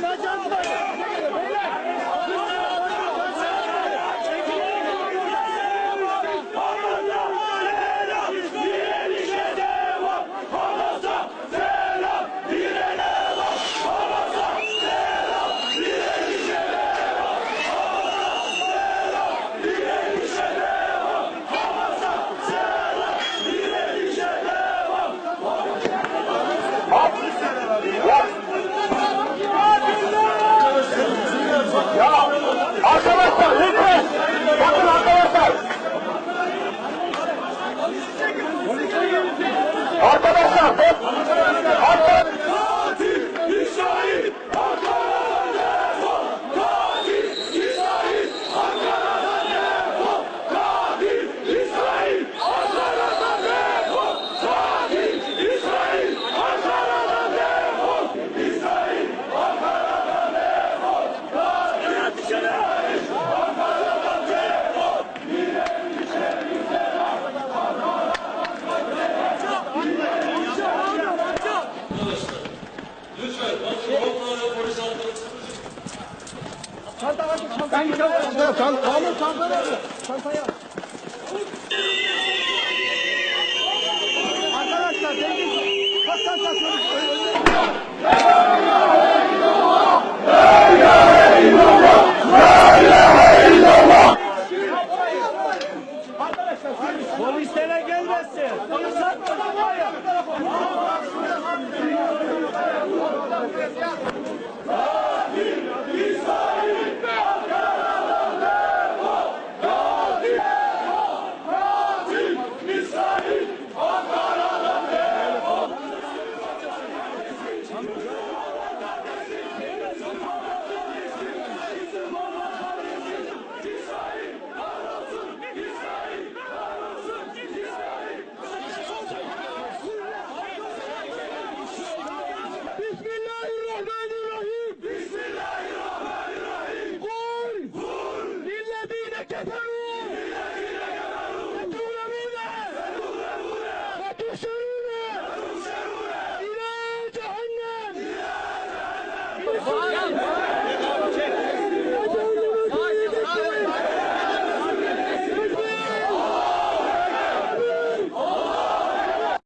マジ Oh, Lütfen. Polis Çanta var. Ben gidiyorum. Çanta. Çanta. Çanta. Çantayı al. Arkadaşlar zengin kastan taşıyoruz. La ilahe illallah. La ilahe illallah. La ilahe illallah. Polislere gelmesin. Polis atmasın.